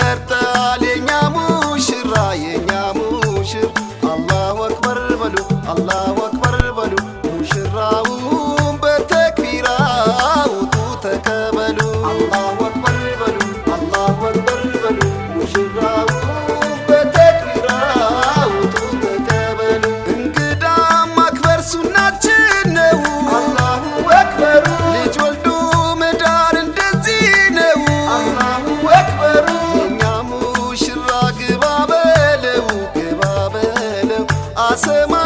aperta. I Pasma.